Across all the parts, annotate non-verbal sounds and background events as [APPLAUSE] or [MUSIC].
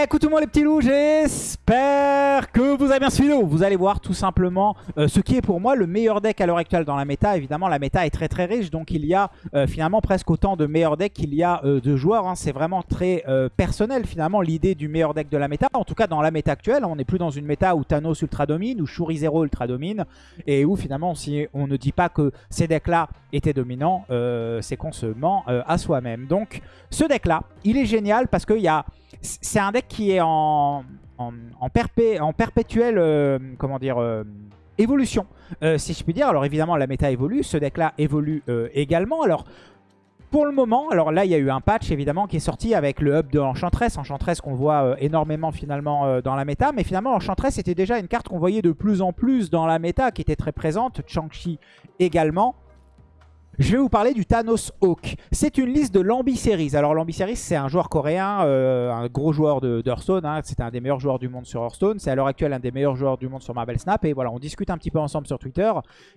Écoute tout le monde les petits loups, j'espère que vous avez bien suivi. Vous allez voir tout simplement euh, ce qui est pour moi le meilleur deck à l'heure actuelle dans la méta. Évidemment la méta est très très riche donc il y a euh, finalement presque autant de meilleurs decks qu'il y a euh, de joueurs. Hein. C'est vraiment très personnel finalement l'idée du meilleur deck de la méta. En tout cas dans la méta actuelle, on n'est plus dans une méta où Thanos ultra domine, ou Shuri Zero ultra domine et où finalement si on ne dit pas que ces decks là étaient dominants, c'est qu'on se ment à soi-même. Donc ce deck là, il est génial parce qu'il y a c'est un deck qui est en, en, en, perpétuelle euh, comment dire, euh, évolution, euh, si je puis dire. Alors évidemment, la méta évolue, ce deck-là évolue également. Alors pour le moment, alors là il y a eu un patch évidemment qui est sorti avec le hub de Enchantress, Enchantress qu'on voit énormément finalement dans la méta, mais finalement Enchantress était déjà une carte qu'on voyait de plus en plus dans la méta, qui était très présente, Chang-Chi également. Je vais vous parler du Thanos Hawk. C'est une liste de Lambi Alors Lambi c'est un joueur coréen, euh, un gros joueur de, Hearthstone. Hein. C'est un des meilleurs joueurs du monde sur Hearthstone. C'est à l'heure actuelle un des meilleurs joueurs du monde sur Marvel Snap. Et voilà, on discute un petit peu ensemble sur Twitter.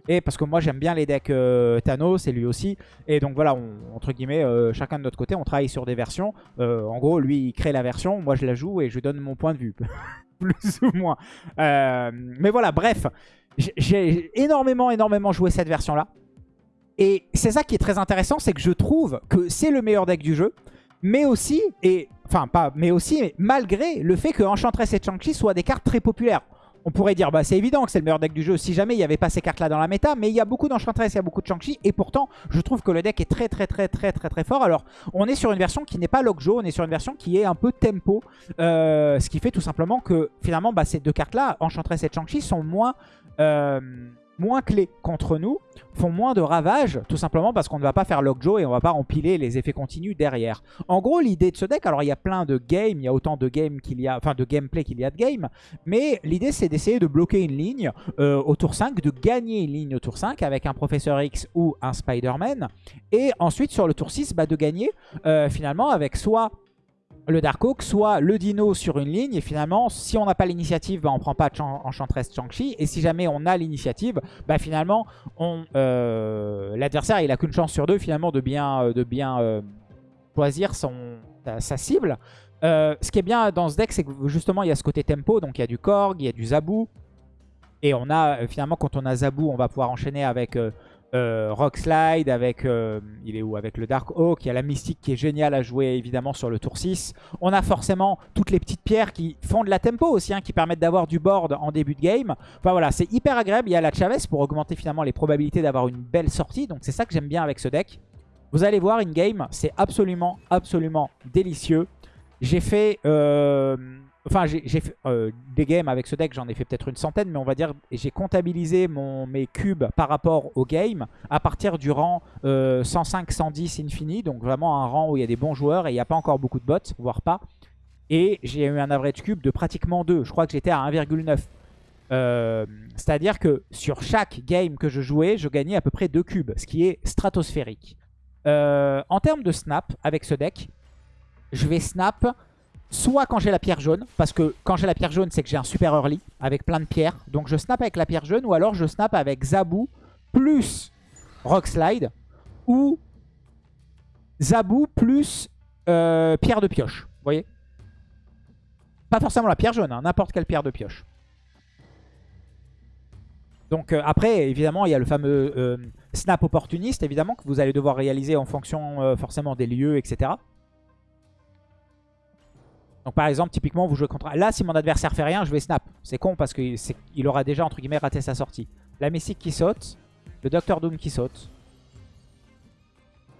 Et parce que moi j'aime bien les decks euh, Thanos et lui aussi. Et donc voilà, entre guillemets, euh, chacun de notre côté, on travaille sur des versions. en gros, lui il crée la version, moi je la joue et je donne mon point de vue. [LAUGHS] Plus ou moins. mais voilà, bref. J'ai énormément, énormément joué cette version-là. Et c'est ça qui est très intéressant, c'est que je trouve que c'est le meilleur deck du jeu, mais aussi, et enfin pas, mais aussi, malgré le fait que Enchantress et Chang-Chi soient des cartes très populaires. On pourrait dire, bah c'est évident que c'est le meilleur deck du jeu si jamais il n'y avait pas ces cartes-là dans la méta, mais il y a beaucoup d'Enchantress, il y a beaucoup de Chang-Chi, et pourtant, je trouve que le deck est très très très très très très fort. Alors, on est sur une version qui n'est pas Lockjaw, on est sur une version qui est un peu tempo, euh, ce qui fait tout simplement que finalement, bah, ces deux cartes-là, Enchantress et Chang-Chi, sont moins... Euh, moins clés contre nous, font moins de ravages, tout simplement parce qu'on ne va pas faire Lockjaw et on va pas empiler les effets continus derrière. En gros, l'idée de ce deck, alors il y a plein de games, il y a autant de games qu'il y a, enfin de gameplay qu'il y a de games, mais l'idée c'est d'essayer de bloquer une ligne euh, au tour 5, de gagner une ligne au tour 5 avec un Professeur X ou un Spider-Man, et ensuite sur le tour 6, bah, de gagner euh, finalement avec soit le Dark soit le Dino sur une ligne. Et finalement, si on n'a pas l'initiative, bah, on prend pas Enchantress Chang-Chi. Et si jamais on a l'initiative, bah, finalement, euh, l'adversaire il a qu'une chance sur deux finalement de bien, euh, de bien euh, choisir son, sa, cible. ce qui est bien dans ce deck, c'est que justement il y a ce côté tempo. Donc il y a du Korg, il y a du Zabou. Et on a finalement quand on a Zabou, on va pouvoir enchaîner avec euh, Rock Slide avec, euh, il est où Avec le Dark Oak, il y a la Mystique qui est géniale à jouer évidemment sur le tour 6. On a forcément toutes les petites pierres qui font de la tempo aussi, hein, qui permettent d'avoir du board en début de game. Enfin voilà, c'est hyper agréable. Il y a la Chavez pour augmenter finalement les probabilités d'avoir une belle sortie. Donc c'est ça que j'aime bien avec ce deck. Vous allez voir, in-game, c'est absolument, absolument délicieux. J'ai fait... Euh, Enfin, j'ai fait euh, des games avec ce deck, j'en ai fait peut-être une centaine, mais on va dire j'ai comptabilisé mes cubes par rapport au game à partir du rang 105-110 euh, infini, donc vraiment un rang où il y a des bons joueurs et il n'y a pas encore beaucoup de bots, voire pas. Et j'ai eu un average cube de pratiquement 2, je crois que j'étais à 1,9. Euh, c'est-à-dire que sur chaque game que je jouais, je gagnais à peu près 2 cubes, ce qui est stratosphérique. en termes de snap, avec ce deck, je vais snap Soit quand j'ai la pierre jaune, parce que quand j'ai la pierre jaune, c'est que j'ai un super early avec plein de pierres. Donc je snap avec la pierre jaune, ou alors je snap avec Zabou plus Rock Slide, ou Zabou plus euh, pierre de pioche. Vous voyez? Pas forcément la pierre jaune, hein, n'importe quelle pierre de pioche. Donc euh, après, évidemment, il y a le fameux euh, snap opportuniste, évidemment, que vous allez devoir réaliser en fonction forcément des lieux, etc. Donc par exemple, typiquement, vous jouez contre... Là, si mon adversaire fait rien, je vais snap. C'est con parce qu'il aura déjà, entre guillemets, raté sa sortie. La Mystique qui saute. Le Docteur Doom qui saute.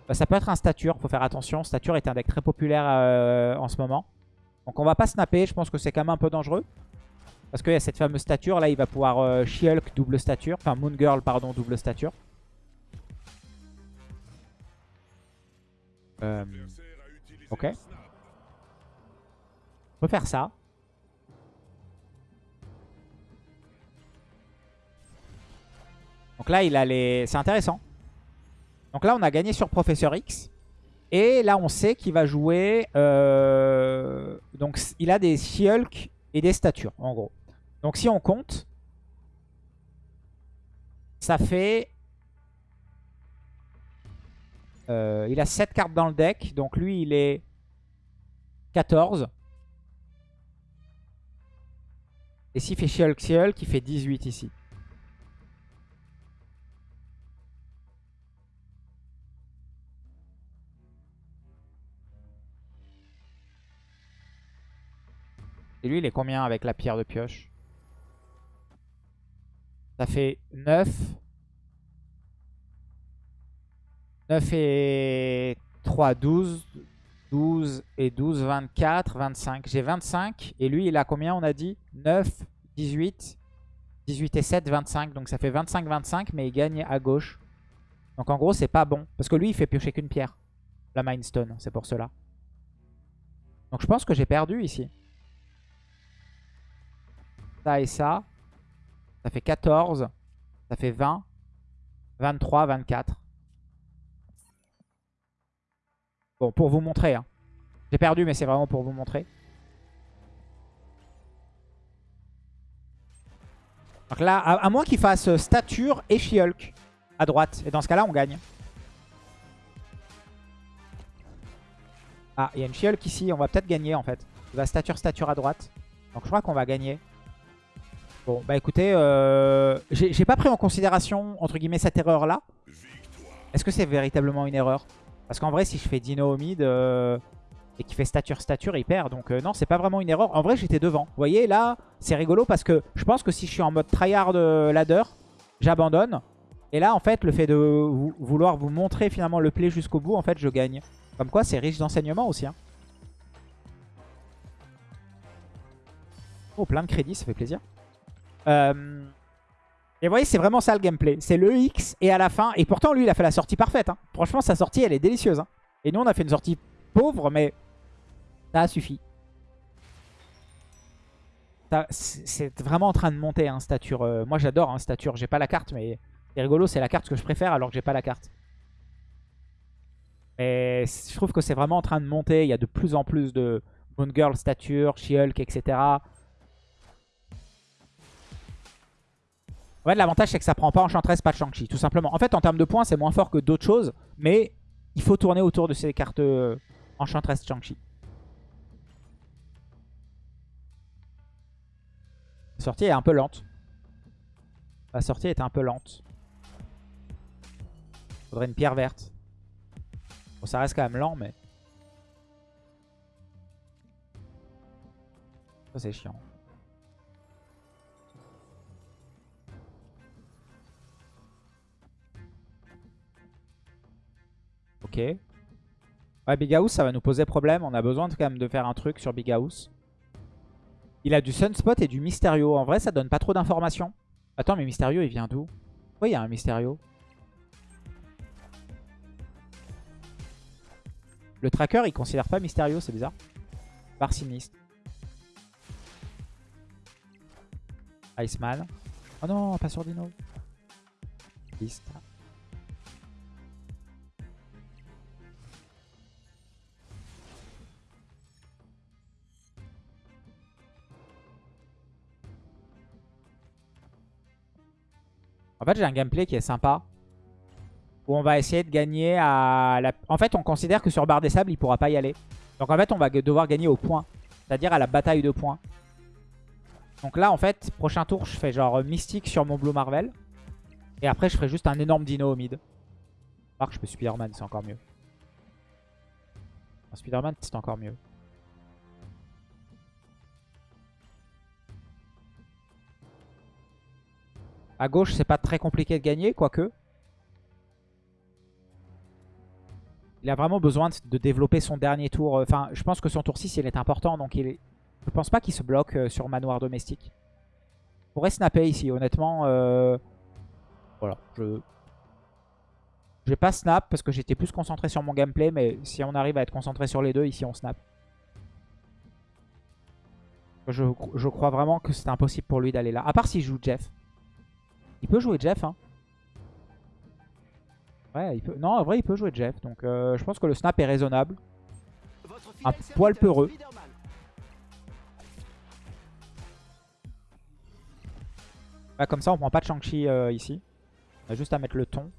Bah, ça peut être un Stature, faut faire attention. Stature est un deck très populaire euh, en ce moment. Donc on va pas snapper, je pense que c'est quand même un peu dangereux. Parce qu'il y a cette fameuse stature, là il va pouvoir euh, double stature. Enfin Moon Girl, pardon, double stature. Euh, ok peut faire ça. Donc là, il a les... c'est intéressant. Donc là, on a gagné sur Professeur X. Et là, on sait qu'il va jouer... Euh, donc, il a des She-Hulk et des statures, en gros. Donc, si on compte, ça fait... Euh, il a 7 cartes dans le deck. Donc, lui, il est 14. Et s'il fait She-Hulk, She-Hulk, il fait 18 ici. Et lui, il est combien avec la pierre de pioche? Ça fait 9. 9 et 3, 12. 12 et 12, 24, 25. J'ai 25. Et lui, il a combien, on a dit? 9, 18. 18 et 7, 25. Donc ça fait 25, 25. Mais il gagne à gauche. Donc en gros, c'est pas bon. Parce que lui, il fait piocher qu'une pierre. La Mindstone, c'est pour cela. Donc je pense que j'ai perdu ici. Ça et ça. Ça fait 14. Ça fait 20. 23, 24. Bon, pour vous montrer. Hein. J'ai perdu, mais c'est vraiment pour vous montrer. Donc là, à, moins qu'il fasse stature et She-Hulk à droite. Et dans ce cas-là, on gagne. Ah, il y a une She-Hulk ici. On va peut-être gagner, en fait. Il va stature, stature à droite. Donc je crois qu'on va gagner. Bon, bah écoutez, euh, j'ai pas pris en considération, entre guillemets, cette erreur-là. Est-ce que c'est véritablement une erreur? Parce qu'en vrai, si je fais Dino au mid euh, et qu'il fait stature, stature, il perd. Donc euh, non, c'est pas vraiment une erreur. En vrai, j'étais devant. Vous voyez, là, c'est rigolo parce que je pense que si je suis en mode tryhard ladder, j'abandonne. Et là, en fait, le fait de vouloir vous montrer finalement le play jusqu'au bout, en fait, je gagne. Comme quoi, c'est riche d'enseignement aussi. Hein. Oh, plein de crédits, ça fait plaisir. Euh, et vous voyez, c'est vraiment ça le gameplay. C'est le X et à la fin. Et pourtant, lui, il a fait la sortie parfaite. Hein. Franchement, sa sortie, elle est délicieuse. Hein. Et nous, on a fait une sortie pauvre, mais ça a suffi. C'est vraiment en train de monter, hein, stature. Euh, moi, j'adore, hein, stature. J'ai pas la carte, mais c'est rigolo. C'est la carte que je préfère alors que j'ai pas la carte. Et je trouve que c'est vraiment en train de monter. Il y a de plus en plus de Moon Girl, stature, She-Hulk, etc. En fait, l'avantage, c'est que ça prend pas Enchantress, pas de Shang-Chi, tout simplement. En fait, en termes de points, c'est moins fort que d'autres choses, mais il faut tourner autour de ces cartes euh, Enchantress, Shang-Chi. La sortie est un peu lente. La sortie est un peu lente. Faudrait une pierre verte. Bon, ça reste quand même lent, mais... Ça, c'est chiant. Ok. Ouais, Big House, ça va nous poser problème. On a besoin quand même de faire un truc sur Big House. Il a du Sunspot et du Mysterio. En vrai, ça donne pas trop d'informations. Attends, mais Mysterio, il vient d'où? Oui, il y a un Mysterio? Le tracker, il considère pas Mysterio, c'est bizarre. Barciniste. Iceman. Oh non, pas sur Dino. Liste. En fait, j'ai un gameplay qui est sympa. Où on va essayer de gagner à... La... En fait, on considère que sur barre des sables, il pourra pas y aller. Donc en fait, on va devoir gagner au point. C'est-à-dire à la bataille de points. Donc là, en fait, prochain tour, je fais genre mystique sur mon Blue Marvel. Et après, je ferai juste un énorme dino au mid. Alors je peux Spider-Man, c'est encore mieux. Spider-Man, c'est encore mieux. À gauche, c'est pas très compliqué de gagner, quoique. Il a vraiment besoin de développer son dernier tour. Enfin, je pense que son tour 6, il est important. Donc, il est... je pense pas qu'il se bloque euh, sur manoir domestique. Il pourrait snapper ici, honnêtement. Euh, voilà, je... Vais pas snap parce que j'étais plus concentré sur mon gameplay. Mais si on arrive à être concentré sur les deux, ici, on snap. Je, je crois vraiment que c'est impossible pour lui d'aller là. À part s'il joue Jeff. Il peut jouer Jeff. Hein. Ouais, il peut... Non, en vrai, il peut jouer Jeff. Donc, euh, je pense que le snap est raisonnable. Un poil peureux. comme ça, on prend pas de Shang-Chi euh, ici. On a juste à mettre le ton.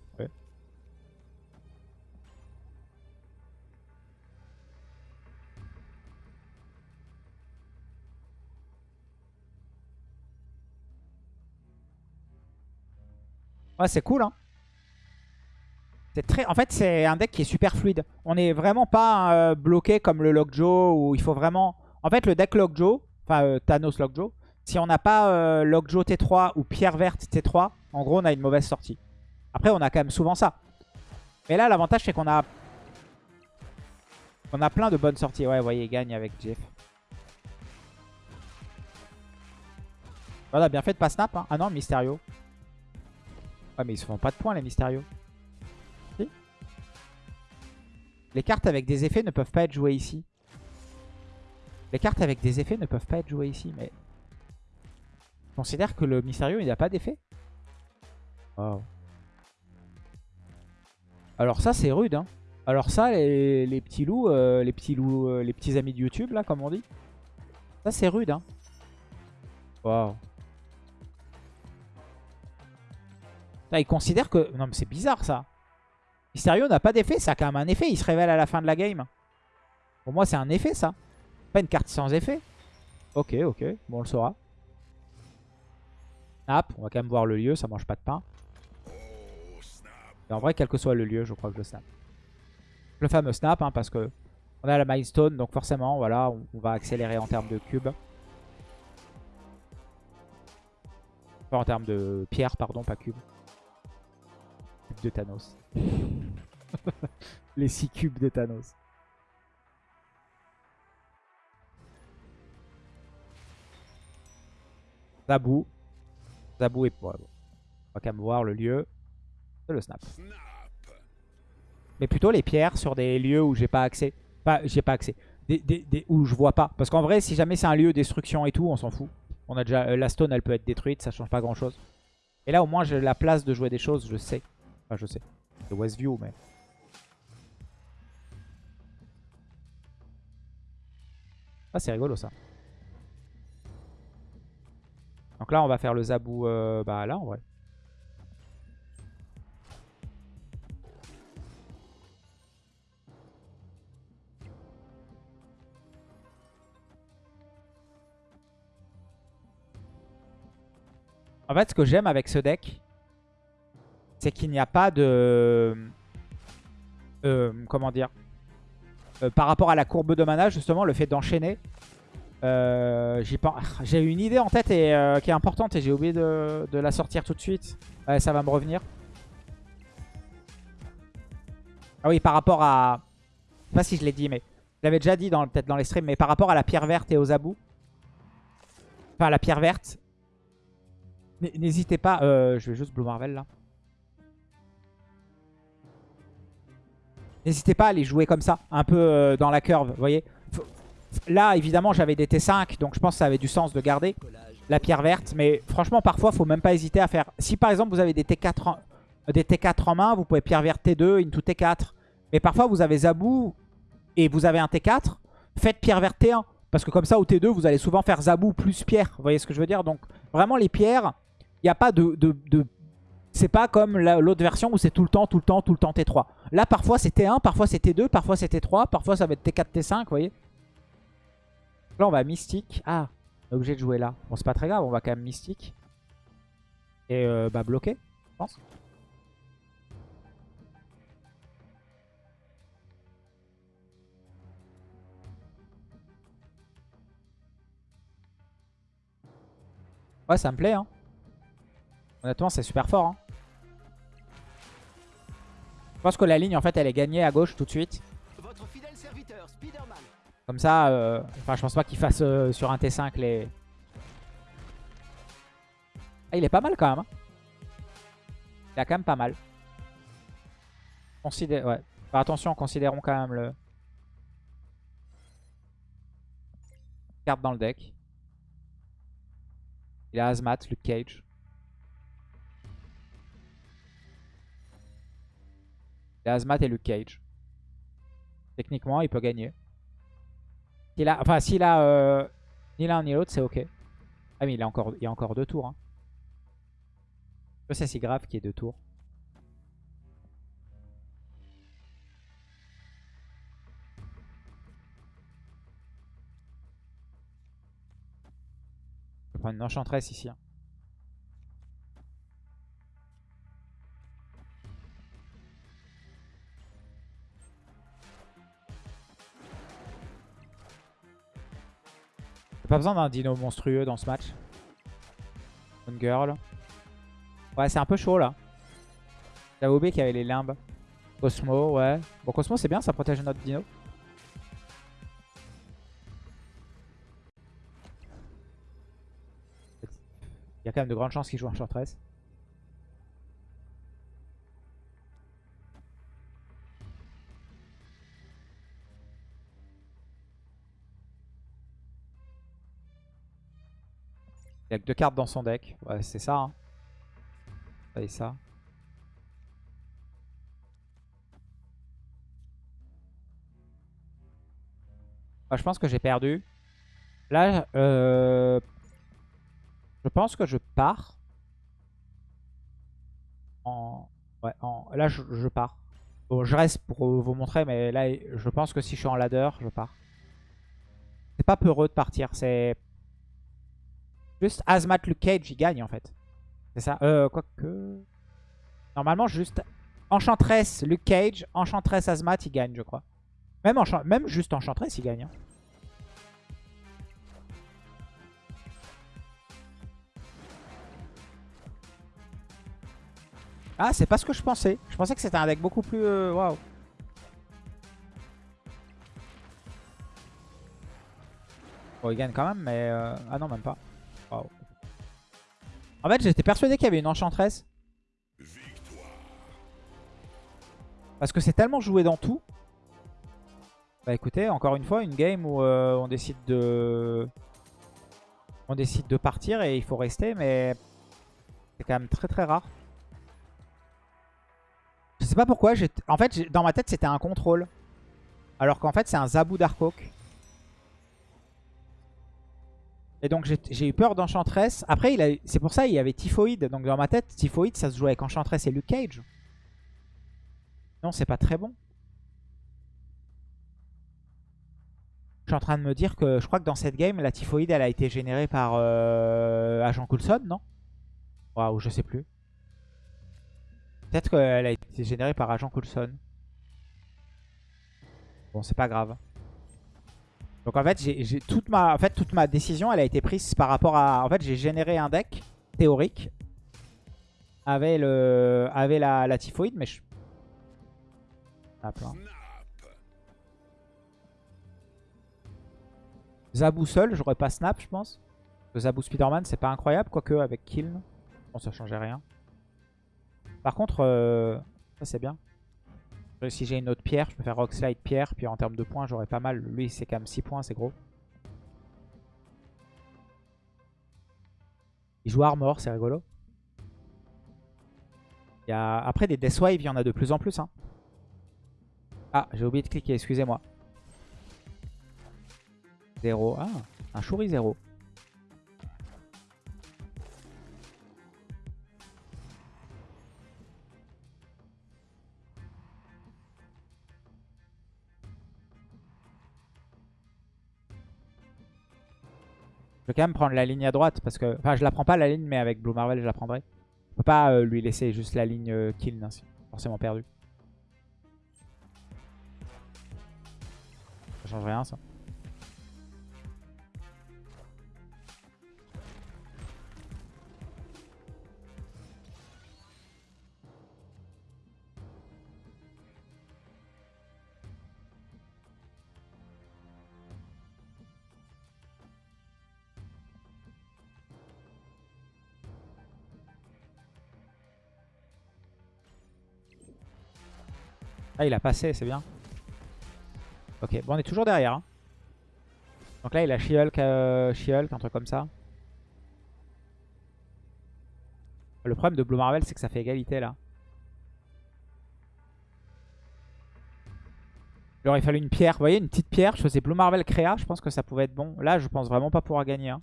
C'est cool, hein. Très... En fait, c'est un deck qui est super fluide. On n'est vraiment pas euh, bloqué comme le Lockjaw où il faut vraiment... En fait, le deck Lockjaw, enfin euh, Thanos Lockjaw, si on n'a pas euh, Lockjaw T3 ou Pierre Verte T3, en gros, on a une mauvaise sortie. Après, on a quand même souvent ça. Mais là, l'avantage, c'est qu'on a... On a plein de bonnes sorties. Ouais, vous voyez, il gagne avec Jeff. Voilà, bien fait de pas snap. Hein. Ah non, Mysterio. Ouais, mais ils se font pas de points, les Mysterio. Si les cartes avec des effets ne peuvent pas être jouées ici. Les cartes avec des effets ne peuvent pas être jouées ici, mais... Je considère que le Mysterio, il n'a pas d'effet. Wow. Alors ça, c'est rude, hein. Alors ça, les, les petits loups, euh, les petits loups, euh, les petits amis de YouTube, là, comme on dit. Ça, c'est rude, hein. Waouh. Il considère que... Non, mais c'est bizarre, ça. Mysterio n'a pas d'effet. Ça a quand même un effet. Il se révèle à la fin de la game. Pour moi, c'est un effet, ça. Pas une carte sans effet. Ok, ok. Bon, on le saura. Snap. On va quand même voir le lieu. Ça mange pas de pain. En vrai, quel que soit le lieu, je crois que je snap. Le fameux snap, hein, parce que on a la milestone. Donc forcément, voilà, on, on va accélérer en termes de cubes. Enfin, en termes de pierre, pardon, pas cube de Thanos. [LAUGHS] Les 6 cubes de Thanos. Zabou. Zabou. Bon, on va quand même voir le lieu. C'est le snap. Mais plutôt les pierres sur des lieux où j'ai pas accès. Enfin, j'ai pas accès. Des, où je vois pas. Parce qu'en vrai, si jamais c'est un lieu destruction et tout, on s'en fout. On a déjà... Euh, la stone, elle peut être détruite, ça change pas grand chose. Et là, au moins, j'ai la place de jouer des choses, je sais. Enfin, je sais. C'est Westview, mais... Ah, c'est rigolo, ça. Donc là, on va faire le zabou... Euh, bah là, en vrai. En fait, ce que j'aime avec ce deck, c'est qu'il n'y a pas de... Euh, comment dire euh, Par rapport à la courbe de mana, justement, le fait d'enchaîner. Euh, j'ai une idée en tête qui est importante et j'ai oublié de, la sortir tout de suite. ça va me revenir. Ah oui, par rapport à... Je sais pas si je l'ai dit, mais... Je l'avais déjà dit peut-être dans les streams, mais par rapport à la pierre verte et aux abous. Enfin, la pierre verte. N'hésitez pas... je vais juste Blue Marvel, là. N'hésitez pas à les jouer comme ça, un peu euh, dans la curve, vous voyez. Là, évidemment, j'avais des T5, donc je pense que ça avait du sens de garder la pierre verte. Mais franchement, parfois, il faut même pas hésiter à faire... Si par exemple, vous avez des T4 en, des T4 en main, vous pouvez pierre verte T2, into T4. Mais parfois, vous avez Zabou et vous avez un T4, faites pierre verte T1. Parce que comme ça, au T2, vous allez souvent faire Zabou plus pierre. Vous voyez ce que je veux dire Donc, vraiment, les pierres, il n'y a pas de c'est pas comme l'autre version où c'est tout le temps, tout le temps, tout le temps T3. Là, parfois c'est T1, parfois c'est T2, parfois c'est T3, parfois ça va être T4, T5, vous voyez. Là, on va Mystique. Ah, on est obligé de jouer là. Bon, c'est pas très grave, on va quand même Mystique. Et euh, bah bloquer, je pense. Ouais, ça me plaît, hein. Honnêtement, c'est super fort. Hein. Je pense que la ligne, en fait, elle est gagnée à gauche tout de suite. Comme ça, euh, enfin, je pense pas qu'il fasse euh, sur un T5 les... Ah, il est pas mal quand même. Hein. Il a quand même pas mal. Considère... Ouais. attention, considérons quand même le... Carte dans le deck. Il a Azmat, Luke Cage. Il a Azmat et Luke Cage. Techniquement, il peut gagner. Il a, enfin, s'il a euh, ni l'un ni l'autre, c'est ok. Ah mais il, a encore, il a encore deux tours. Hein. C'est si grave qu'il y ait deux tours. Je vais prendre une enchantresse ici. Hein. Pas besoin d'un dino monstrueux dans ce match. One girl. Ouais, c'est un peu chaud là. Qu'il y avait les limbes. Cosmo, ouais. Bon, Cosmo, c'est bien, ça protège notre dino. Il y a quand même de grandes chances qu'il joue Enchantress. Il a que deux cartes dans son deck. Ouais, c'est ça. Hein. Ça et ça. je pense que j'ai perdu. Là, euh, je pense que je pars. En... Ouais, en... Là, je, pars. Bon, je reste pour vous montrer, mais là, je pense que si je suis en ladder, je pars. C'est pas peureux de partir, c'est... Juste Azmat Luke Cage, il gagne en fait. C'est ça. Euh, quoique... Normalement, juste Enchantress Luke Cage, Enchantress Azmat, il gagne, je crois. Même, juste Enchantress, il gagne. Hein. Ah, c'est pas ce que je pensais. Je pensais que c'était un deck beaucoup plus... Euh, waouh. Bon, il gagne quand même, mais... Euh, ah non, même pas. En fait, j'étais persuadé qu'il y avait une enchantress. Parce que c'est tellement joué dans tout. Bah écoutez, encore une fois, une game où euh, on décide de... On décide de partir et il faut rester, mais... C'est quand même très très rare. Je sais pas pourquoi. En fait, dans ma tête, c'était un contrôle. Alors qu'en fait, c'est un Zabou Darkhawk. Et donc, j'ai eu peur d'Enchantress. Après, c'est pour ça il y avait Typhoïde. Donc, dans ma tête, Typhoïde, ça se joue avec Enchantress et Luke Cage. Non, c'est pas très bon. Je suis en train de me dire que je crois que dans cette game, la Typhoïde, elle a été générée par euh, Agent Coulson, non? Waouh, je sais plus. Peut-être qu'elle a été générée par Agent Coulson. Bon, c'est pas grave. Donc en fait, j'ai toute ma, en fait, toute ma décision, elle a été prise par rapport à... En fait, j'ai généré un deck théorique avec, le, avec la, la typhoïde, mais je... Zabou seul, j'aurais pas snap, je pense. Zabou Spiderman, c'est pas incroyable, quoique avec Kill. Bon, ça changeait rien. Par contre, euh, ça c'est bien. Si j'ai une autre pierre, je peux faire Rock Slide pierre. Puis en termes de points, j'aurais pas mal. Lui, c'est quand même 6 points, c'est gros. Il joue Armor, c'est rigolo. Il y a... Après, des Deathwave, il y en a de plus en plus. Hein. Ah, j'ai oublié de cliquer, excusez-moi. 0. Ah, un Shuri 0. Quand même prendre la ligne à droite parce que... Enfin, je la prends pas la ligne, mais avec Blue Marvel, je la prendrai. Je peux pas euh, lui laisser juste la ligne euh, kill, forcément perdu. Ça change rien, ça. Ah, il a passé, c'est bien. Ok, bon, on est toujours derrière. Hein. Donc là, il a She-Hulk, euh, un truc comme ça. Le problème de Blue Marvel, c'est que ça fait égalité là. Il aurait fallu une pierre. Vous voyez, une petite pierre. Je faisais Blue Marvel créa. Je pense que ça pouvait être bon. Là, je pense vraiment pas pouvoir gagner. Hein.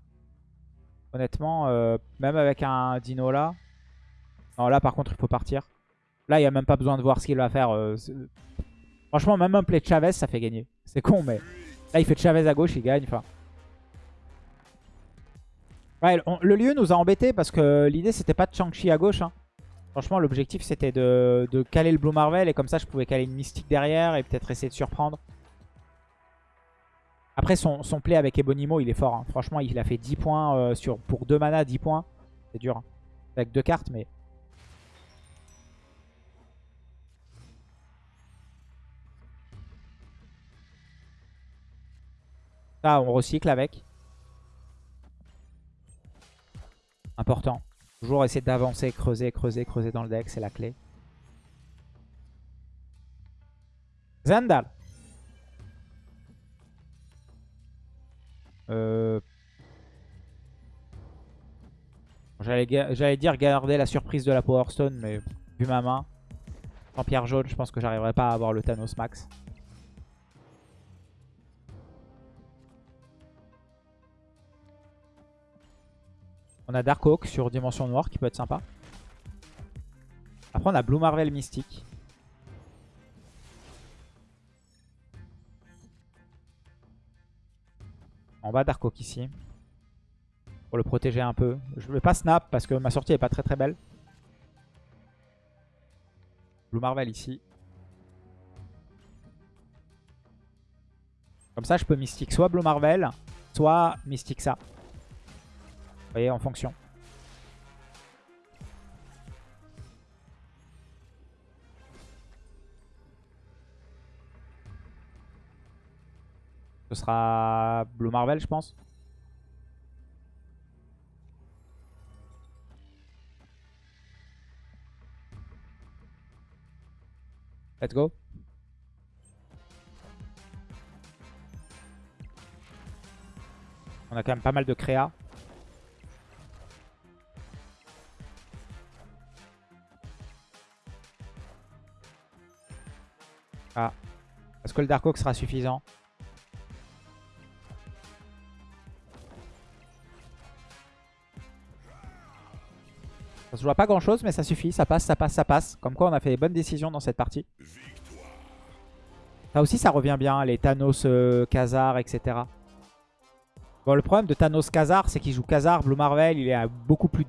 Honnêtement, euh, même avec un dino là. Non, là, par contre, il faut partir. Là, il n'y a même pas besoin de voir ce qu'il va faire. Euh, franchement, même un play de Chavez, ça fait gagner. C'est con, mais là, il fait Chavez à gauche, il gagne. Ouais, le lieu nous a embêtés parce que l'idée, c'était pas de Shang-Chi à gauche. Hein. Franchement, l'objectif, c'était de, caler le Blue Marvel. Et comme ça, je pouvais caler une mystique derrière et peut-être essayer de surprendre. Après, son, son play avec Ebonimo, il est fort. hein. Franchement, il a fait 10 points euh, sur, pour 2 mana, 10 points. C'est dur. hein. Avec deux cartes, mais... Ça, on recycle avec. Important. Toujours essayer d'avancer, creuser, creuser, creuser dans le deck, c'est la clé. Zandal. Euh... J'allais dire garder la surprise de la Power Stone, mais vu ma main, en pierre jaune, je pense que j'arriverai pas à avoir le Thanos max. On a Dark Oak sur Dimension Noire qui peut être sympa. Après on a Blue Marvel Mystique. En bas Dark Oak ici. Pour le protéger un peu. Je vais pas snap parce que ma sortie est pas très très belle. Blue Marvel ici. Comme ça je peux Mystique soit Blue Marvel, soit Mystique ça. Vous voyez, en fonction. Ce sera Blue Marvel, je pense. Let's go. On a quand même pas mal de créa. Ah. Est-ce que le Dark Oak sera suffisant Ça se à pas grand chose mais ça suffit, ça passe, ça passe, ça passe. Comme quoi on a fait les bonnes décisions dans cette partie. Ça aussi ça revient bien, les Thanos, euh, Khazar, etc. Bon le problème de Thanos Khazar c'est qu'il joue Khazar, Blue Marvel, il est euh, beaucoup plus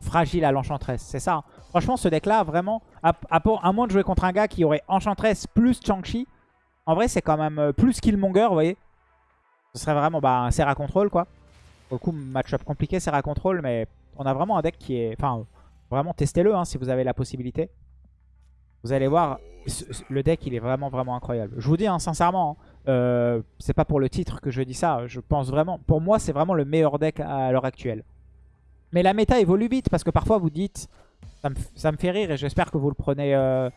fragile à l'Enchantress. C'est ça. hein. Franchement ce deck là vraiment, à, moins de jouer contre un gars qui aurait Enchantress plus Chang-Chi, en vrai c'est quand même euh, plus Killmonger vous voyez. Ce serait vraiment bah, un Serra Control quoi. Pour le coup match-up compliqué Serra Control mais on a vraiment un deck qui est... Enfin, vraiment, testez-le hein, si vous avez la possibilité. Vous allez voir, le deck, il est vraiment, vraiment incroyable. Je vous dis, hein, sincèrement, hein, euh, c'est pas pour le titre que je dis ça. Je pense vraiment... Pour moi, c'est vraiment le meilleur deck à l'heure actuelle. Mais la méta évolue vite parce que parfois, vous dites... Ça me, fait rire et j'espère que vous le prenez... euh,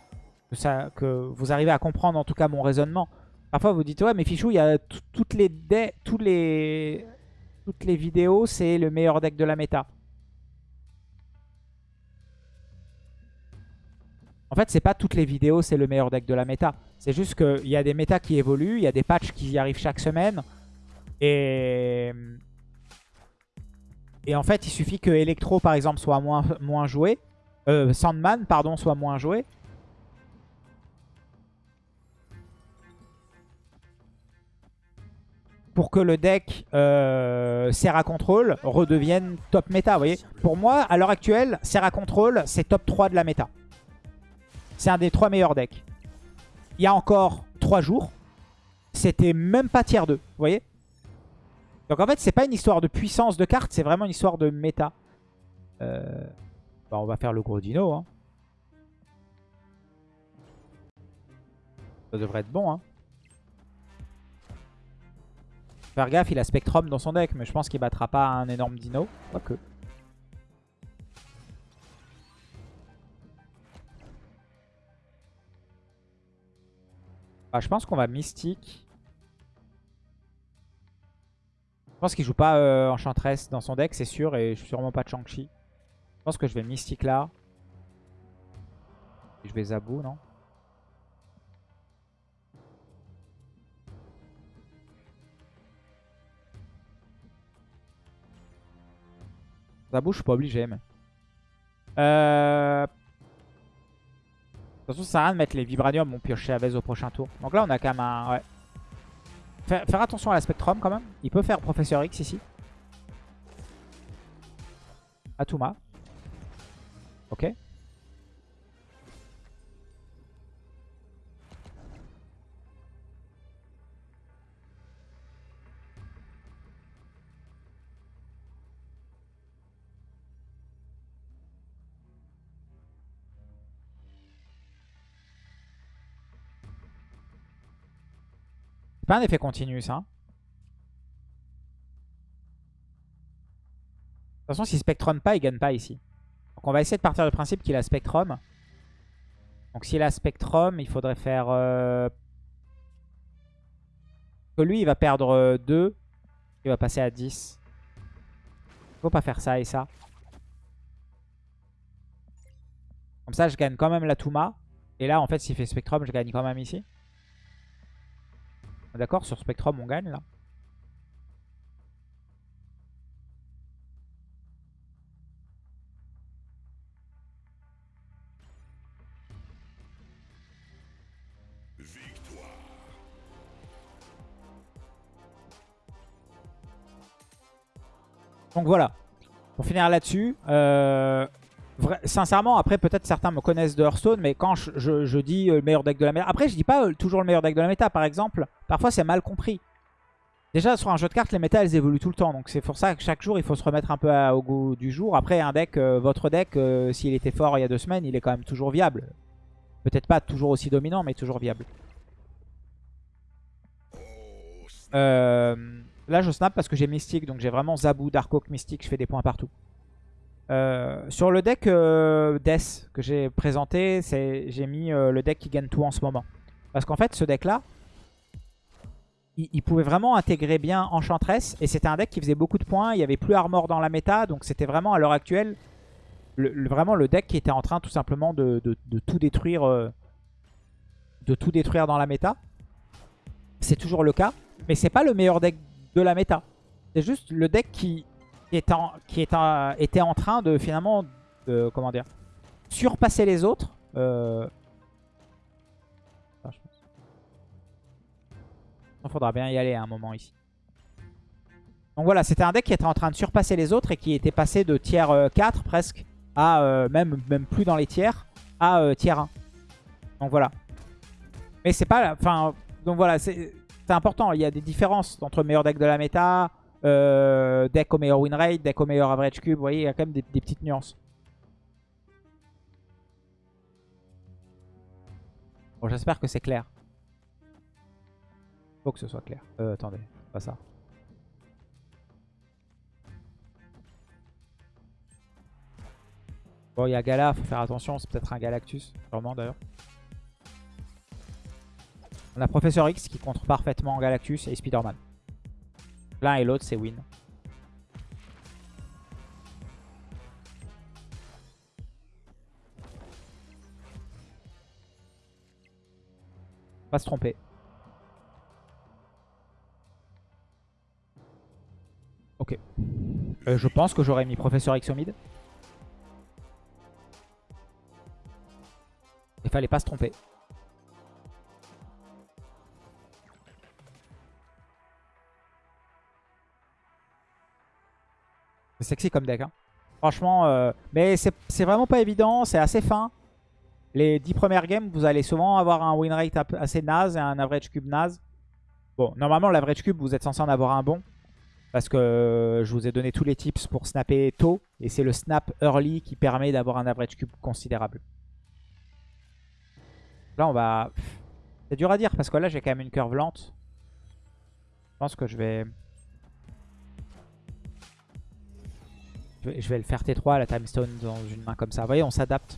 que, vous arrivez à comprendre en tout cas mon raisonnement. Parfois, vous dites, ouais, mais Fichou, il y a tout- toutes les... Toutes les vidéos, c'est le meilleur deck de la méta. En fait, c'est pas toutes les vidéos, c'est le meilleur deck de la méta. C'est juste qu'il y a des méta qui évoluent, il y a des patchs qui y arrivent chaque semaine. Et... Et en fait, il suffit que Electro, par exemple, soit moins, joué. Euh, Sandman, pardon, soit moins joué. Pour que le deck euh, Serra Control redevienne top méta, vous voyez. Pour moi, à l'heure actuelle, Serra Control, c'est top 3 de la méta. C'est un des trois meilleurs decks. Il y a encore 3 jours, c'était même pas tier 2, vous voyez Donc en fait, c'est pas une histoire de puissance de carte, c'est vraiment une histoire de méta. Euh, bah, on va faire le gros dino. Hein. Ça devrait être bon. Hein. Faire gaffe, il a Spectrum dans son deck, mais je pense qu'il battra pas un énorme dino. Quoique. Ah, je pense qu'on va Mystique. Pense qu'il joue pas euh, Enchantress dans son deck, c'est sûr, et sûrement pas de Shang-Chi. Je pense que je vais Mystique là. Et je vais Zabou, non? Zabou, je suis pas obligé, mais... Euh... De toute façon, ça sert à rien de mettre les Vibranium, on pioche Chavez au prochain tour. Donc là, on a quand même un... Faire, attention à la Spectrum quand même. Il peut faire Professeur X ici. Atuma. Ok. C'est pas un effet continu, ça. De toute façon, si Spectrum pas, il gagne pas ici. Donc on va essayer de partir du principe qu'il a Spectrum. Donc s'il a Spectrum, il faudrait faire... Euh, que lui, il va perdre 2. Euh, il va passer à 10. Faut pas faire ça et ça. Comme ça, je gagne quand même la Touma. Et là, en fait, s'il fait Spectrum, je gagne quand même ici. D'accord Sur Spectrum, on gagne là. Donc voilà. Pour finir là-dessus, euh, sincèrement, après peut-être certains me connaissent de Hearthstone, mais quand je, dis euh, le meilleur deck de la méta, après je dis pas euh, toujours le meilleur deck de la méta, par exemple, parfois c'est mal compris. Déjà sur un jeu de cartes, les méta elles évoluent tout le temps, donc c'est pour ça que chaque jour il faut se remettre un peu au goût du jour. Après un deck, votre deck, s'il était fort il y a deux semaines, il est quand même toujours viable. Peut-être pas toujours aussi dominant, mais toujours viable. Euh... Là, je snap parce que j'ai Mystique, donc j'ai vraiment Zabou, Dark Mystique, je fais des points partout. Euh, sur le deck euh, Death que j'ai présenté, j'ai mis euh, le deck qui gagne tout en ce moment. Parce qu'en fait, ce deck-là, il, pouvait vraiment intégrer bien Enchantress. Et c'était un deck qui faisait beaucoup de points. Il n'y avait plus Armor dans la méta. Donc c'était vraiment, à l'heure actuelle, le, vraiment le deck qui était en train tout simplement de, de tout détruire de tout détruire dans la méta. C'est toujours le cas. Mais c'est pas le meilleur deck de la méta. C'est juste le deck qui, qui est était en train de finalement de, comment dire, surpasser les autres. Euh... Il faudra bien y aller à un moment ici. Donc voilà, c'était un deck qui était en train de surpasser les autres et qui était passé de tiers 4 euh, presque à euh, même, même plus dans les tiers à tiers 1. Donc voilà. Mais c'est pas... Enfin, donc voilà, c'est c'est important. Il y a des différences entre meilleur deck de la méta, euh, deck au meilleur win rate, deck au meilleur average cube. Vous voyez, il y a quand même des, petites nuances. Bon, j'espère que c'est clair. Faut que ce soit clair. Euh, attendez, pas ça. Bon, il y a Gala, faut faire attention. C'est peut-être un Galactus, sûrement d'ailleurs. On a Professeur X qui contre parfaitement Galactus et Spider-Man. L'un et l'autre, c'est win. Pas se tromper. Ok. Euh, je pense que j'aurais mis Professeur X. Il fallait pas se tromper. Sexy comme deck. Hein. Franchement, euh, mais c'est vraiment pas évident. C'est assez fin. Les 10 premières games, vous allez souvent avoir un win rate assez naze et un average cube naze. Bon, normalement, l'average cube, vous êtes censé en avoir un bon. Parce que je vous ai donné tous les tips pour snapper tôt. Et c'est le snap early qui permet d'avoir un average cube considérable. Là, on va... C'est dur à dire parce que là, j'ai quand même une curve lente. Je pense que je vais... Je vais, le faire T3 à la Time Stone dans une main comme ça. Vous voyez, on s'adapte.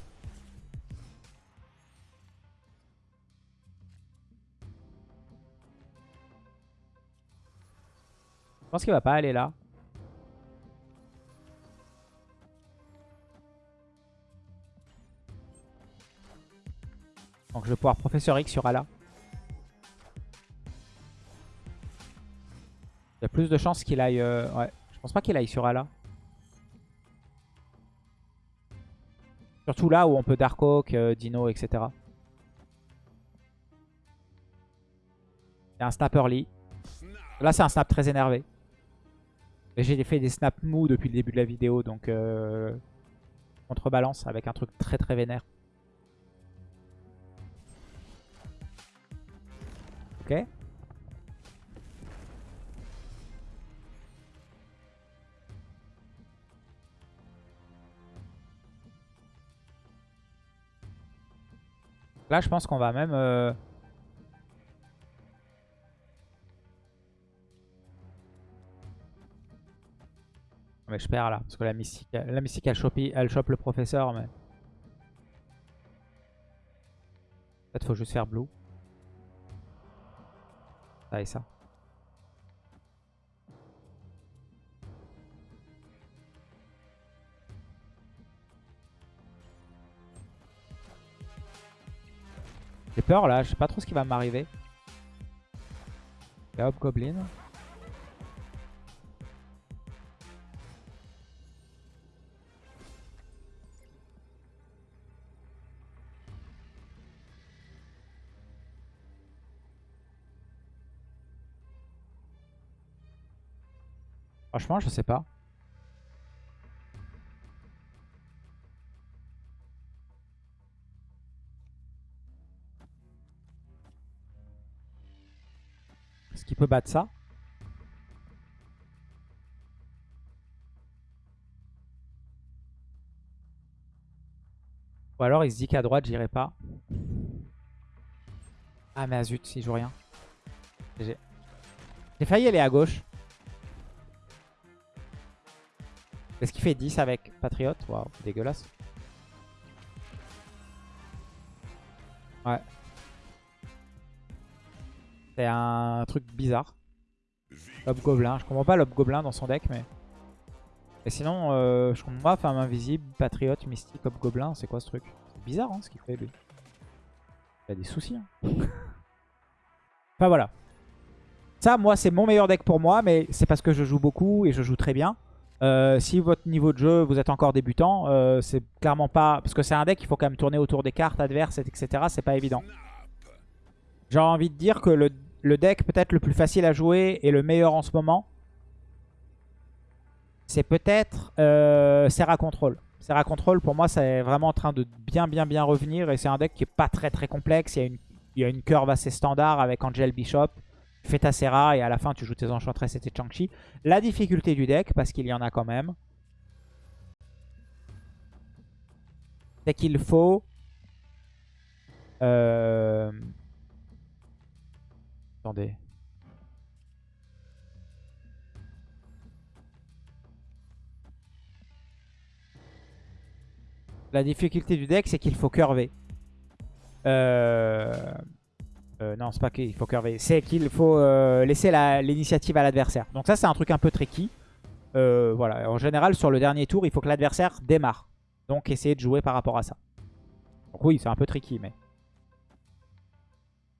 Je pense qu'il va pas aller là. Donc je vais pouvoir Professeur X sur Ala. Il y a plus de chances qu'il aille... Euh, ouais, je pense pas qu'il aille sur Ala. Surtout là où on peut Dark Oak, euh, Dino, etc. C'est un snap early. Là, c'est un snap très énervé. J'ai fait des snaps mous depuis le début de la vidéo, donc euh, contrebalance avec un truc très très vénère. Ok Là, je pense qu'on va même... Euh... Mais je perds là, parce que la mystique, la mystique elle, chope, elle chope le professeur, mais... Peut-être faut juste faire blue. Ça et ça. J'ai peur là, je sais pas trop ce qui va m'arriver. Et hop, Goblin. Franchement, je sais pas. Peut battre ça Ou alors il se dit qu'à droite j'irai pas. Ah mais zut, il joue rien. J'ai failli aller à gauche. Est-ce qu'il fait 10 avec Patriote Waouh, dégueulasse. Ouais. C'est un truc bizarre. Gobelin. Je comprends pas Gobelin dans son deck, mais... Et sinon, euh, je comprends pas Femme Invisible, Patriote, Mystique, Gobelin. C'est quoi ce truc? C'est bizarre hein, ce qu'il fait lui. Il a des soucis. Hein. [LAUGHS] enfin voilà. Ça, moi, c'est mon meilleur deck pour moi, mais c'est parce que je joue beaucoup et je joue très bien. Euh, si votre niveau de jeu, vous êtes encore débutant, euh, c'est clairement pas... Parce que c'est un deck, il faut quand même tourner autour des cartes adverses, etc. C'est pas évident. J'ai envie de dire que le, deck peut-être le plus facile à jouer et le meilleur en ce moment, c'est peut-être euh, Serra Control. Serra Control, pour moi, c'est vraiment en train de bien, bien, bien revenir. Et c'est un deck qui est pas très, très complexe. Il y a une, il y a une curve assez standard avec Angel Bishop fais ta Serra et à la fin tu joues tes Enchantress et tes Chang-Chi. La difficulté du deck, parce qu'il y en a quand même, c'est qu'il faut... Euh... Attendez. La difficulté du deck, c'est qu'il faut curver. Euh... Euh, non, c'est pas qu'il faut curver. C'est qu'il faut euh, laisser l'initiative à l'adversaire. Donc ça, c'est un truc un peu tricky. Euh, voilà. En général, sur le dernier tour, il faut que l'adversaire démarre. Donc, essayer de jouer par rapport à ça. Donc oui, c'est un peu tricky, mais...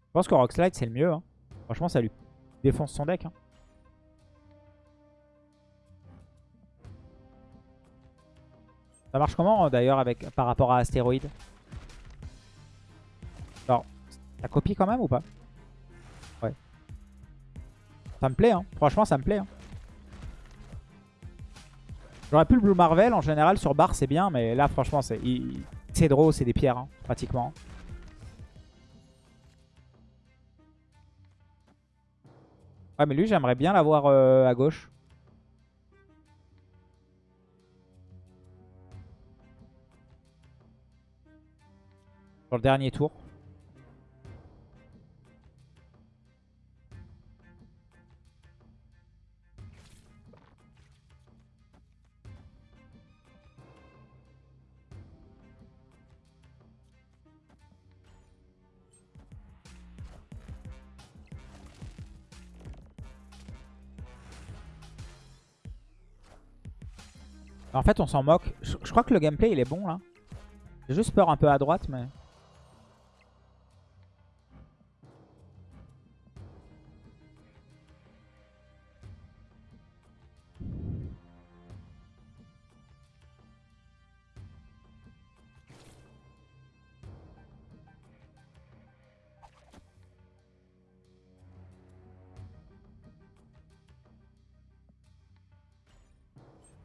Je pense que Rockslide, c'est le mieux. Hein. Franchement, ça lui défonce son deck. Hein. Ça marche comment, d'ailleurs, avec par rapport à Astéroïde? Alors, ça copie quand même ou pas? Ouais. Ça me plaît, hein. Franchement, ça me plaît. Hein. J'aurais pu le Blue Marvel. En général, sur bar, c'est bien. Mais là, franchement, c'est draw, c'est des pierres, hein, pratiquement. Ouais, mais lui, j'aimerais bien l'avoir euh, à gauche. Sur le dernier tour. En fait, on s'en moque. Je, crois que le gameplay, il est bon, là. J'ai juste peur un peu à droite, mais...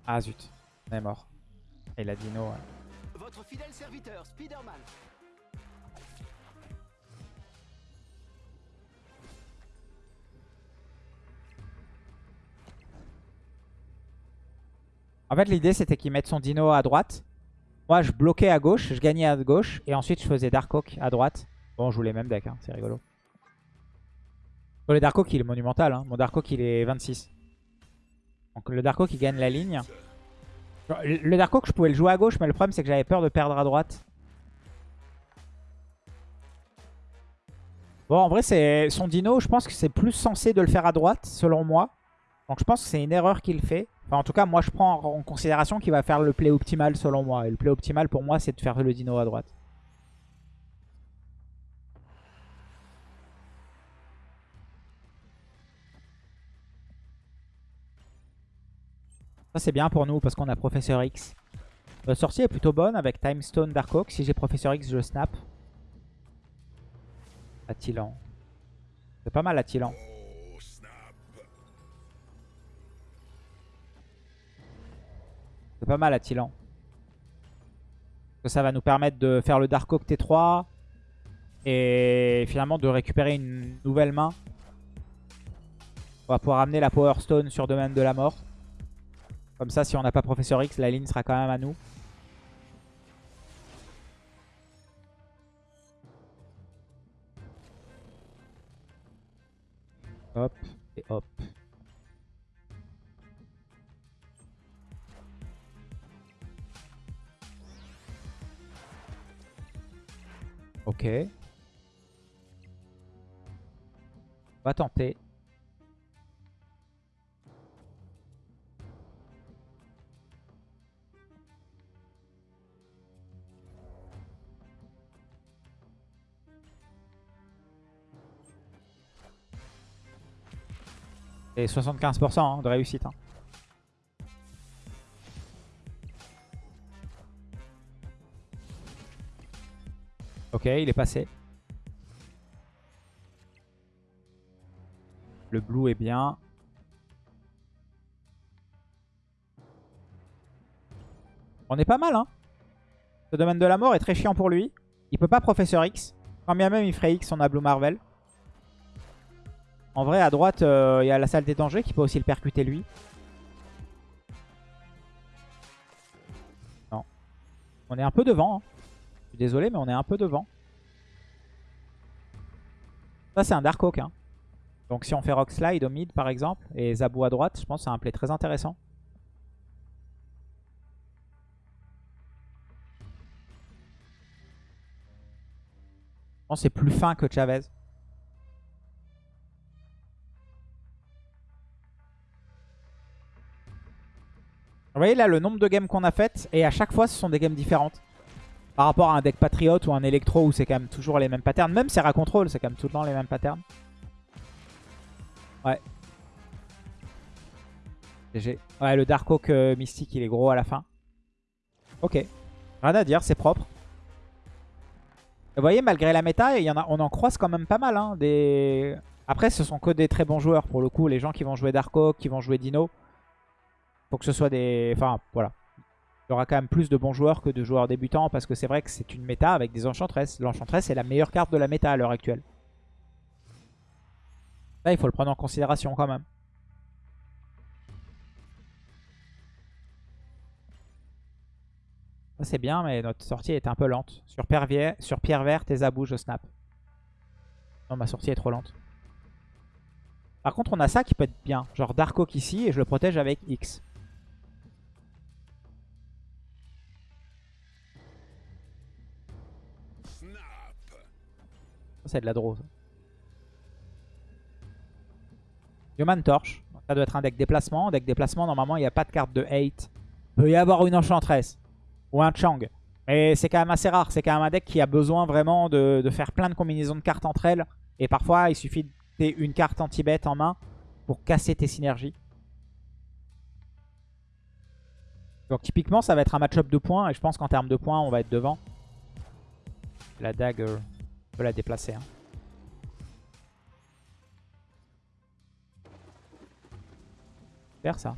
Ah zut. On est mort. Et la dino. Ouais. Votre fidèle serviteur, Spider-Man. En fait, l'idée, c'était qu'il mette son dino à droite. Moi, je bloquais à gauche, je gagnais à gauche. Et ensuite, je faisais Dark Oak à droite. Bon, je joue les mêmes decks, hein, c'est rigolo. Bon, le Dark Oak, il est monumental. Hein. Mon Dark Oak, il est 26. Donc le Dark Oak, il gagne la ligne. Le Dark Oak, je pouvais le jouer à gauche, mais le problème, c'est que j'avais peur de perdre à droite. Bon, en vrai, c'est son dino, je pense que c'est plus censé de le faire à droite, selon moi. Donc je pense que c'est une erreur qu'il fait. Enfin, en tout cas, moi, je prends en considération qu'il va faire le play optimal, selon moi. Et le play optimal, pour moi, c'est de faire le dino à droite. Ça c'est bien pour nous parce qu'on a Professeur X. Notre sortie est plutôt bonne avec Time Stone Dark Oak. Si j'ai Professeur X, je snap. Attilan. C'est pas mal Attilan. C'est pas mal Attilan. Ça va nous permettre de faire le Dark Oak T3. Et finalement de récupérer une nouvelle main. On va pouvoir amener la Power Stone sur Domaine de la Mort. Comme ça, si on n'a pas Professeur X, la ligne sera quand même à nous. Hop et hop. Ok. On va tenter. Et 75% hein, de réussite. Hein. Ok, il est passé. Le blue est bien. On est pas mal, hein. Ce domaine de la mort est très chiant pour lui. Il peut pas Professeur X. Quand bien même il ferait X, on a Blue Marvel. En vrai, à droite, euh, il y a la salle des dangers qui peut aussi le percuter lui. Non. On est un peu devant. Hein. Je suis désolé, mais on est un peu devant. Ça, c'est un Dark Oak. Hein. Donc si on fait Rock Slide au mid, par exemple, et Zabou à droite, je pense que c'est un play très intéressant. Je pense que c'est plus fin que Chavez. Vous voyez là le nombre de games qu'on a faites et à chaque fois ce sont des games différentes. Par rapport à un deck Patriot ou un Electro où c'est quand même toujours les mêmes patterns. Même Serra Control c'est quand même tout le temps les mêmes patterns. Ouais. GG. Ouais le Dark Oak euh, Mystique il est gros à la fin. Ok. Rien à dire, c'est propre. Vous voyez, malgré la méta, y en a, on en croise quand même pas mal. Hein. Après, ce sont que des très bons joueurs pour le coup. Les gens qui vont jouer Dark Oak, qui vont jouer Dino. Faut que ce soit des... Enfin, voilà. Il y aura quand même plus de bons joueurs que de joueurs débutants parce que c'est vrai que c'est une méta avec des Enchantresses. L'Enchantress est la meilleure carte de la méta à l'heure actuelle. Là, il faut le prendre en considération quand même. C'est bien, mais notre sortie est un peu lente. Sur pierre, sur pierre verte et Zabou, je snap. Non, ma sortie est trop lente. Par contre, on a ça qui peut être bien. Genre Dark Oak ici et je le protège avec X. c'est de la draw. Human Torch. ça doit être un deck déplacement. Deck déplacement, normalement, il n'y a pas de carte de hate. Il peut y avoir une Enchantress. Ou un Chang. Mais c'est quand même assez rare. C'est quand même un deck qui a besoin vraiment de, faire plein de combinaisons de cartes entre elles. Et parfois, il suffit de une carte anti-bet en main pour casser tes synergies. Donc typiquement, ça va être un match-up de points. Et je pense qu'en termes de points, on va être devant. La dagger la déplacer. Hein. Ça.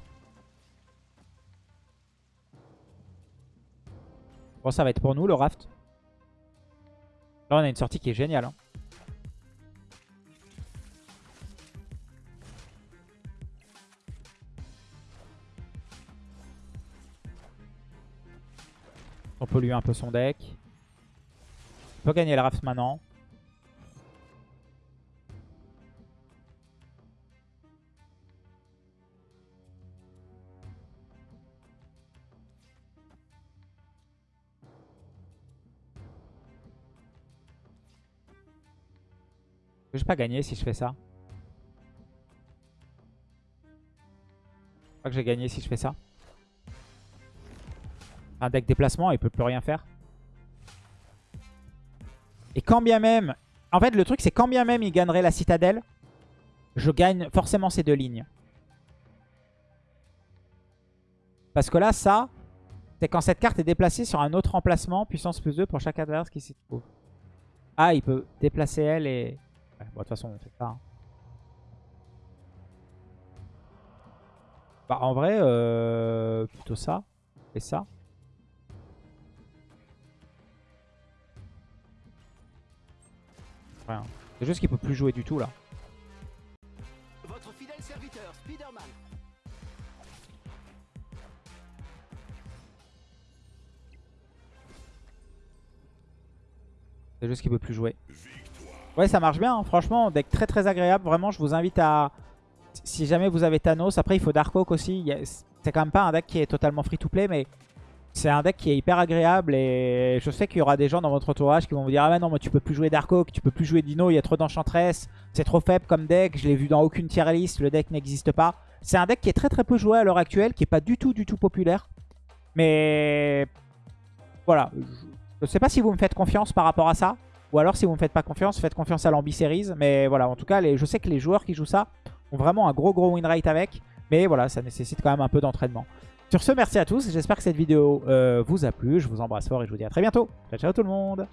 Bon, ça va être pour nous le raft. Là, on a une sortie qui est géniale. Hein. On pollue un peu son deck. On peut gagner le raft maintenant. Je vais pas gagner si je fais ça. Je crois que j'ai gagné si je fais ça. Un deck déplacement, il peut plus rien faire. Et quand bien même... En fait, le truc, c'est quand bien même il gagnerait la citadelle, je gagne forcément ces deux lignes. Parce que là, ça, c'est quand cette carte est déplacée sur un autre emplacement, puissance plus 2 pour chaque adversaire qui s'y trouve. Ah, il peut déplacer elle et... bon, de toute façon, on fait ça. Hein. Bah, en vrai, euh, plutôt ça. Et ça. Rien. C'est juste qu'il peut plus jouer du tout, là. Votre fidèle serviteur, Spider-Man. C'est juste qu'il peut plus jouer. Ouais, ça marche bien. Hein. Franchement, deck très très agréable. Vraiment, je vous invite à... Si jamais vous avez Thanos, après il faut Dark Oak aussi. C'est quand même pas un deck qui est totalement free to play, mais c'est un deck qui est hyper agréable. Et je sais qu'il y aura des gens dans votre entourage qui vont vous dire Ah mais non, mais tu peux plus jouer Dark Oak, tu peux plus jouer Dino, il y a trop d'Enchantress, c'est trop faible comme deck, je l'ai vu dans aucune tier list, le deck n'existe pas. C'est un deck qui est très très peu joué à l'heure actuelle, qui est pas du tout du tout populaire. Mais voilà, je sais pas si vous me faites confiance par rapport à ça. Ou alors si vous me faites pas confiance, faites confiance à l'Ambi Series. Mais voilà, en tout cas, je sais que les joueurs qui jouent ça ont vraiment un gros gros win rate avec. Mais voilà, ça nécessite quand même un peu d'entraînement. Sur ce, merci à tous. J'espère que cette vidéo euh, vous a plu. Je vous embrasse fort et je vous dis à très bientôt. Ciao, ciao tout le monde